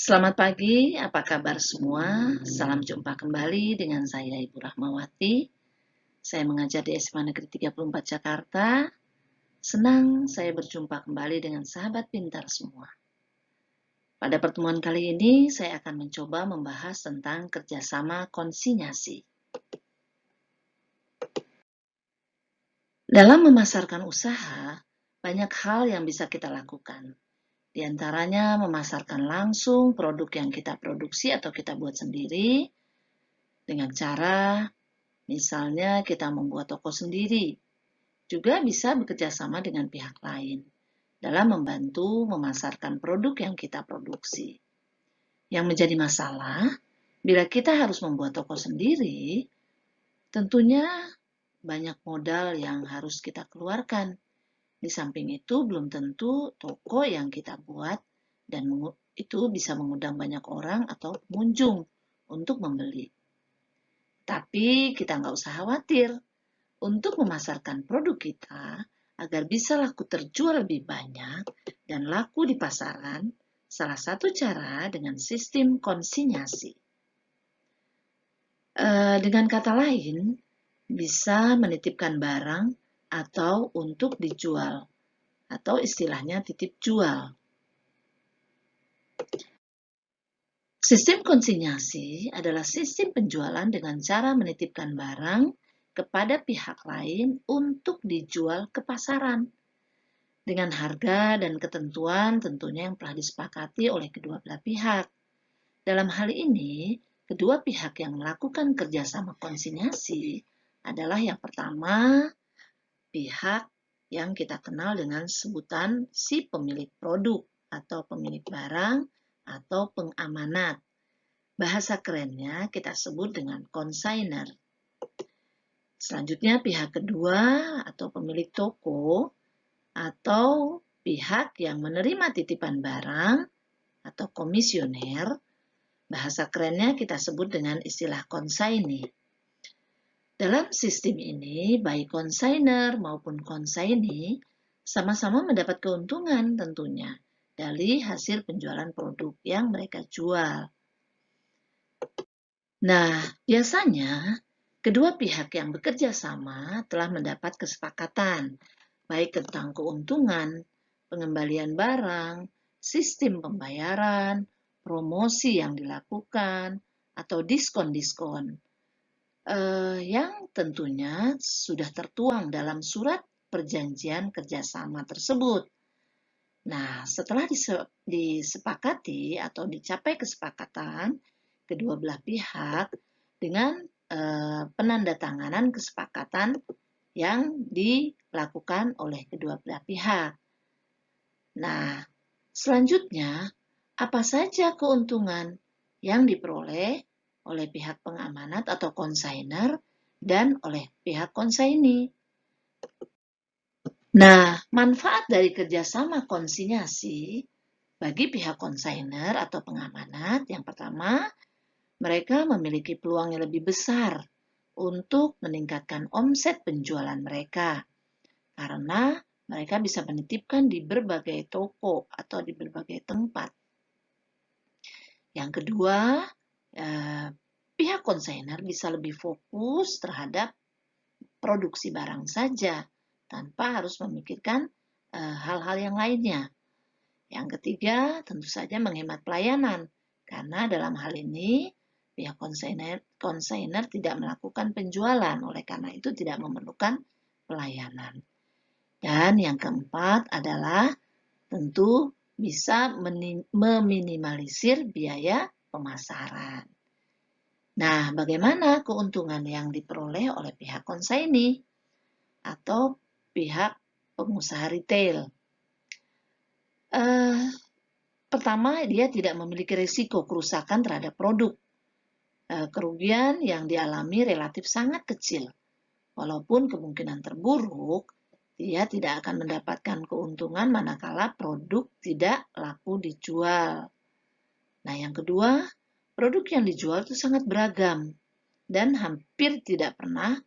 Selamat pagi, apa kabar semua? Salam jumpa kembali dengan saya Ibu Rahmawati. Saya mengajar di SMA Negeri 34 Jakarta. Senang saya berjumpa kembali dengan sahabat pintar semua. Pada pertemuan kali ini, saya akan mencoba membahas tentang kerjasama konsinyasi. Dalam memasarkan usaha, banyak hal yang bisa kita lakukan. Di antaranya memasarkan langsung produk yang kita produksi atau kita buat sendiri dengan cara misalnya kita membuat toko sendiri. Juga bisa bekerja sama dengan pihak lain dalam membantu memasarkan produk yang kita produksi. Yang menjadi masalah, bila kita harus membuat toko sendiri, tentunya banyak modal yang harus kita keluarkan di samping itu, belum tentu toko yang kita buat dan itu bisa mengundang banyak orang atau pengunjung untuk membeli. Tapi kita nggak usah khawatir. Untuk memasarkan produk kita agar bisa laku terjual lebih banyak dan laku di pasaran, salah satu cara dengan sistem konsinyasi. Eh, dengan kata lain, bisa menitipkan barang atau untuk dijual, atau istilahnya titip jual. Sistem konsinyasi adalah sistem penjualan dengan cara menitipkan barang kepada pihak lain untuk dijual ke pasaran dengan harga dan ketentuan tentunya yang telah disepakati oleh kedua belah pihak. Dalam hal ini, kedua pihak yang melakukan kerjasama konsinyasi adalah yang pertama pihak yang kita kenal dengan sebutan si pemilik produk atau pemilik barang atau pengamanat. Bahasa kerennya kita sebut dengan consigner. Selanjutnya pihak kedua atau pemilik toko atau pihak yang menerima titipan barang atau komisioner. Bahasa kerennya kita sebut dengan istilah consignee. Dalam sistem ini, baik konsainer maupun konsaini sama-sama mendapat keuntungan tentunya dari hasil penjualan produk yang mereka jual. Nah, biasanya kedua pihak yang bekerja sama telah mendapat kesepakatan baik tentang keuntungan, pengembalian barang, sistem pembayaran, promosi yang dilakukan, atau diskon-diskon eh, yang tentunya sudah tertuang dalam surat perjanjian kerjasama tersebut. Nah, setelah disepakati atau dicapai kesepakatan kedua belah pihak dengan eh, penandatanganan kesepakatan yang dilakukan oleh kedua belah pihak. Nah, selanjutnya apa saja keuntungan yang diperoleh oleh pihak pengamanat atau konsainer dan oleh pihak konsaini. Nah, manfaat dari kerjasama konsinyasi bagi pihak konsainer atau pengamanat yang pertama, mereka memiliki peluang yang lebih besar untuk meningkatkan omset penjualan mereka karena mereka bisa menitipkan di berbagai toko atau di berbagai tempat. Yang kedua, Eh, pihak konsainer bisa lebih fokus terhadap produksi barang saja tanpa harus memikirkan eh, hal-hal yang lainnya. Yang ketiga, tentu saja menghemat pelayanan, karena dalam hal ini pihak konsainer, konsainer tidak melakukan penjualan, oleh karena itu tidak memerlukan pelayanan. Dan yang keempat adalah tentu bisa meminimalisir biaya pemasaran. Nah, bagaimana keuntungan yang diperoleh oleh pihak konsaini atau pihak pengusaha retail? Uh, pertama, dia tidak memiliki risiko kerusakan terhadap produk. Uh, kerugian yang dialami relatif sangat kecil. Walaupun kemungkinan terburuk, dia tidak akan mendapatkan keuntungan manakala produk tidak laku dijual. Nah, yang kedua, produk yang dijual itu sangat beragam dan hampir tidak pernah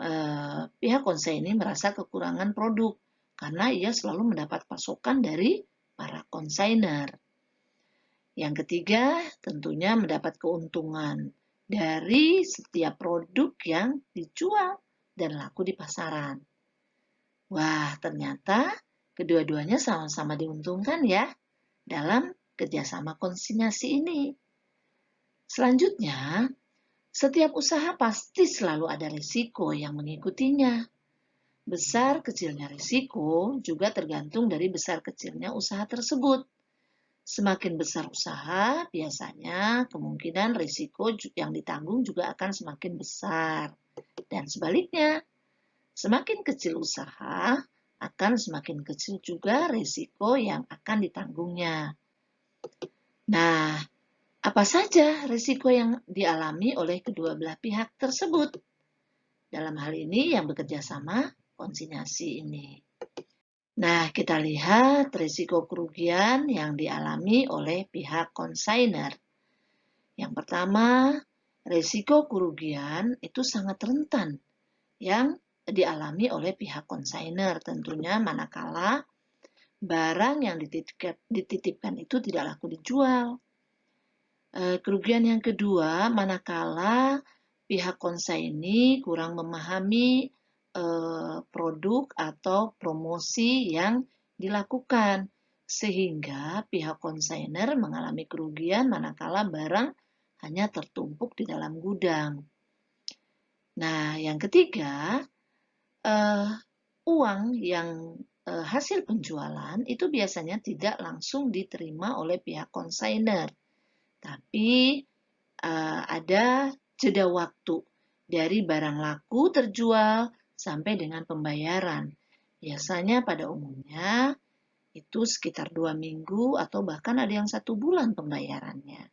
eh, pihak konsen ini merasa kekurangan produk karena ia selalu mendapat pasokan dari para konsainer. Yang ketiga, tentunya mendapat keuntungan dari setiap produk yang dijual dan laku di pasaran. Wah, ternyata kedua-duanya sama-sama diuntungkan ya dalam kerjasama konsinyasi ini. Selanjutnya, setiap usaha pasti selalu ada risiko yang mengikutinya. Besar kecilnya risiko juga tergantung dari besar kecilnya usaha tersebut. Semakin besar usaha, biasanya kemungkinan risiko yang ditanggung juga akan semakin besar. Dan sebaliknya, semakin kecil usaha, akan semakin kecil juga risiko yang akan ditanggungnya. Nah, apa saja risiko yang dialami oleh kedua belah pihak tersebut? Dalam hal ini yang bekerja sama konsinyasi ini. Nah, kita lihat risiko kerugian yang dialami oleh pihak konsainer. Yang pertama, risiko kerugian itu sangat rentan yang dialami oleh pihak konsainer. Tentunya manakala barang yang dititipkan, itu tidak laku dijual Eh, kerugian yang kedua, manakala pihak konsaini kurang memahami eh, produk atau promosi yang dilakukan, sehingga pihak konsainer mengalami kerugian manakala barang hanya tertumpuk di dalam gudang. Nah, yang ketiga, uh, uang yang hasil penjualan itu biasanya tidak langsung diterima oleh pihak konsainer tapi uh, ada jeda waktu dari barang laku terjual sampai dengan pembayaran. Biasanya pada umumnya itu sekitar dua minggu atau bahkan ada yang satu bulan pembayarannya.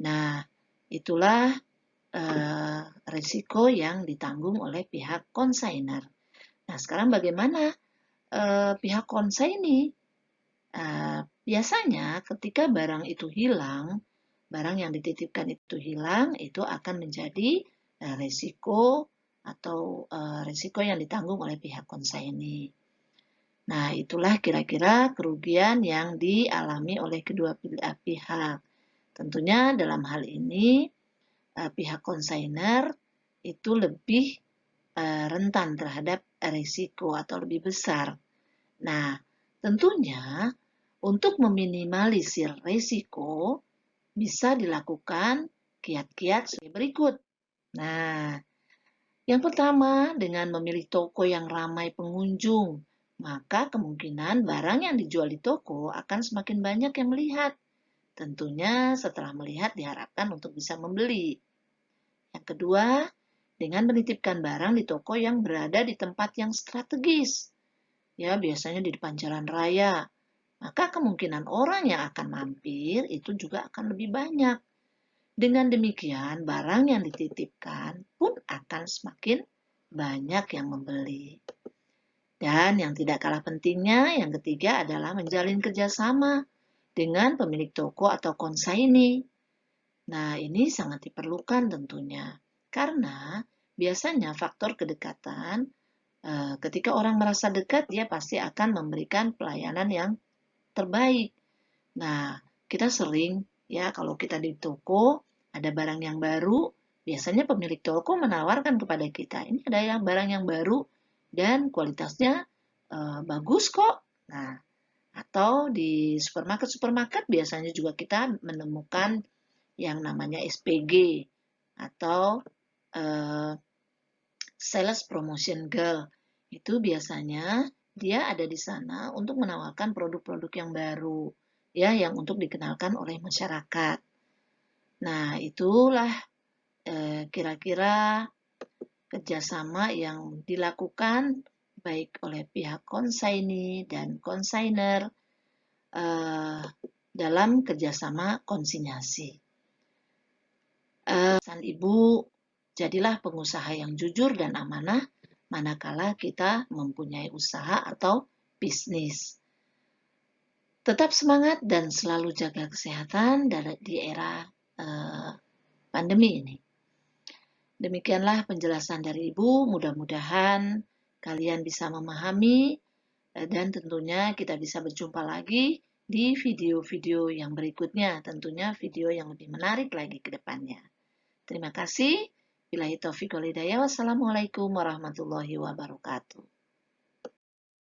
Nah, itulah uh, risiko yang ditanggung oleh pihak konsainer. Nah, sekarang bagaimana uh, pihak konsaini? Uh, biasanya ketika barang itu hilang, barang yang dititipkan itu hilang, itu akan menjadi uh, risiko atau uh, risiko yang ditanggung oleh pihak konsaini. Nah, itulah kira-kira kerugian yang dialami oleh kedua pihak. Tentunya dalam hal ini uh, pihak konsainer itu lebih uh, rentan terhadap risiko atau lebih besar. Nah, tentunya untuk meminimalisir risiko, bisa dilakukan kiat-kiat sebagai berikut. Nah, yang pertama, dengan memilih toko yang ramai pengunjung, maka kemungkinan barang yang dijual di toko akan semakin banyak yang melihat. Tentunya setelah melihat diharapkan untuk bisa membeli. Yang kedua, dengan menitipkan barang di toko yang berada di tempat yang strategis. Ya, biasanya di depan jalan raya, maka kemungkinan orang yang akan mampir itu juga akan lebih banyak. Dengan demikian, barang yang dititipkan pun akan semakin banyak yang membeli. Dan yang tidak kalah pentingnya, yang ketiga adalah menjalin kerjasama dengan pemilik toko atau konsaini. Nah, ini sangat diperlukan tentunya, karena biasanya faktor kedekatan, eh, ketika orang merasa dekat, dia pasti akan memberikan pelayanan yang terbaik. Nah, kita sering ya kalau kita di toko ada barang yang baru, biasanya pemilik toko menawarkan kepada kita, ini ada yang barang yang baru dan kualitasnya uh, bagus kok. Nah, atau di supermarket-supermarket biasanya juga kita menemukan yang namanya SPG atau uh, sales promotion girl. Itu biasanya dia ada di sana untuk menawarkan produk-produk yang baru, ya, yang untuk dikenalkan oleh masyarakat. Nah, itulah eh, kira-kira kerjasama yang dilakukan baik oleh pihak konsaini dan konsainer eh, dalam kerjasama konsinyasi. Eh, pesan ibu, jadilah pengusaha yang jujur dan amanah manakala kita mempunyai usaha atau bisnis. Tetap semangat dan selalu jaga kesehatan di era uh, pandemi ini. Demikianlah penjelasan dari Ibu. Mudah-mudahan kalian bisa memahami uh, dan tentunya kita bisa berjumpa lagi di video-video yang berikutnya, tentunya video yang lebih menarik lagi ke depannya. Terima kasih. Bila taufiq wal. Wassalamualaikum warahmatullahi wabarakatuh.